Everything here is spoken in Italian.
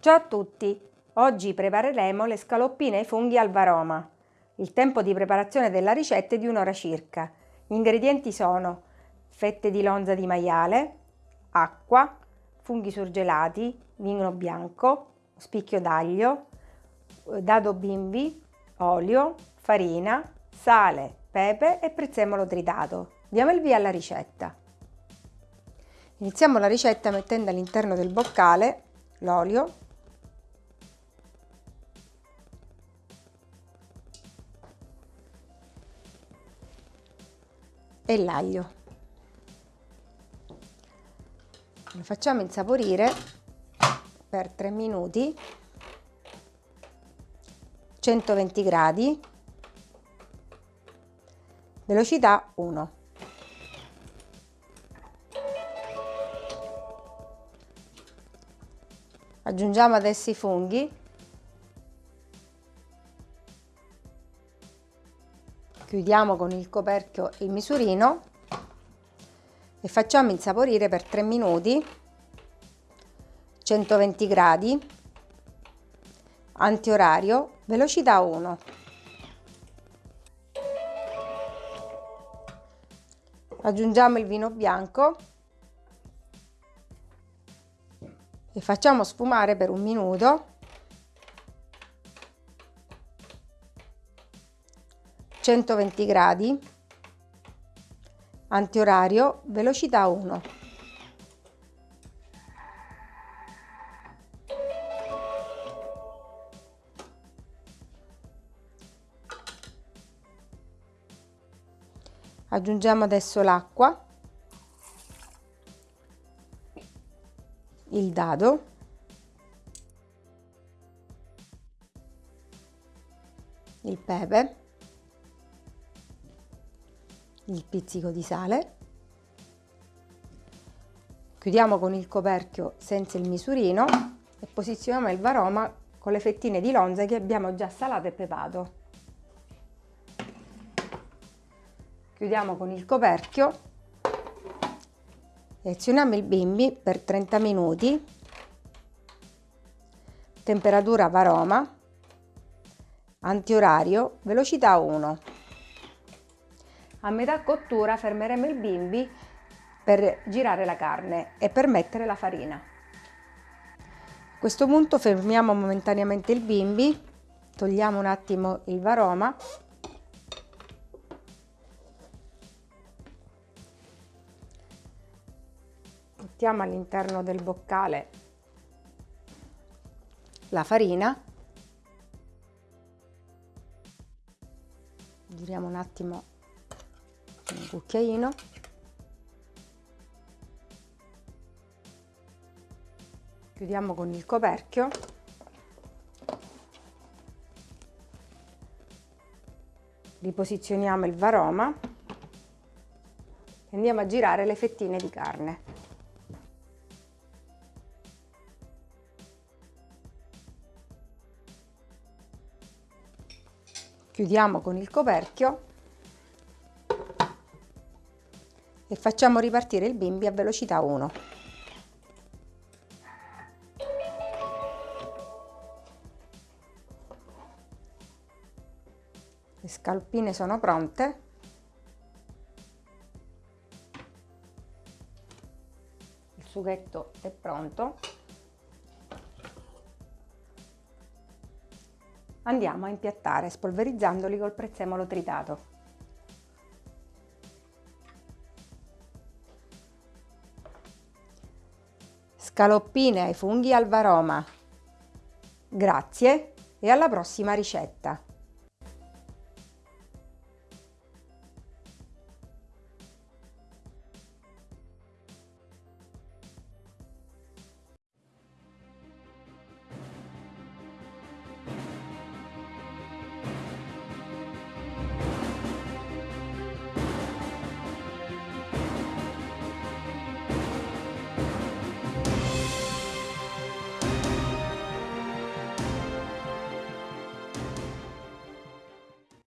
Ciao a tutti! Oggi prepareremo le scaloppine ai funghi al varoma. Il tempo di preparazione della ricetta è di un'ora circa. Gli ingredienti sono fette di lonza di maiale, acqua, funghi surgelati, vino bianco, spicchio d'aglio, dado bimbi, olio, farina, sale, pepe e prezzemolo tritato. Diamo il via alla ricetta. Iniziamo la ricetta mettendo all'interno del boccale l'olio e l'aglio. Lo facciamo insaporire per 3 minuti 120 gradi velocità 1 aggiungiamo adesso i funghi chiudiamo con il coperchio il misurino e facciamo insaporire per 3 minuti 120 gradi antiorario velocità 1 aggiungiamo il vino bianco e facciamo sfumare per un minuto 120 gradi antiorario velocità 1 aggiungiamo adesso l'acqua il dado il pepe il pizzico di sale. Chiudiamo con il coperchio senza il misurino e posizioniamo il varoma con le fettine di lonza che abbiamo già salato e pepato chiudiamo con il coperchio. E azioniamo il bimbi per 30 minuti. Temperatura varoma. Antiorario velocità 1 a metà cottura fermeremo il bimbi per girare la carne e per mettere la farina. A questo punto fermiamo momentaneamente il bimbi, togliamo un attimo il varoma mettiamo all'interno del boccale la farina giriamo un attimo un cucchiaino. Chiudiamo con il coperchio. Riposizioniamo il varoma. E andiamo a girare le fettine di carne. Chiudiamo con il coperchio e facciamo ripartire il bimbi a velocità 1. Le scalpine sono pronte. Il sughetto è pronto. Andiamo a impiattare spolverizzandoli col prezzemolo tritato. Scaloppine ai funghi al varoma. Grazie e alla prossima ricetta!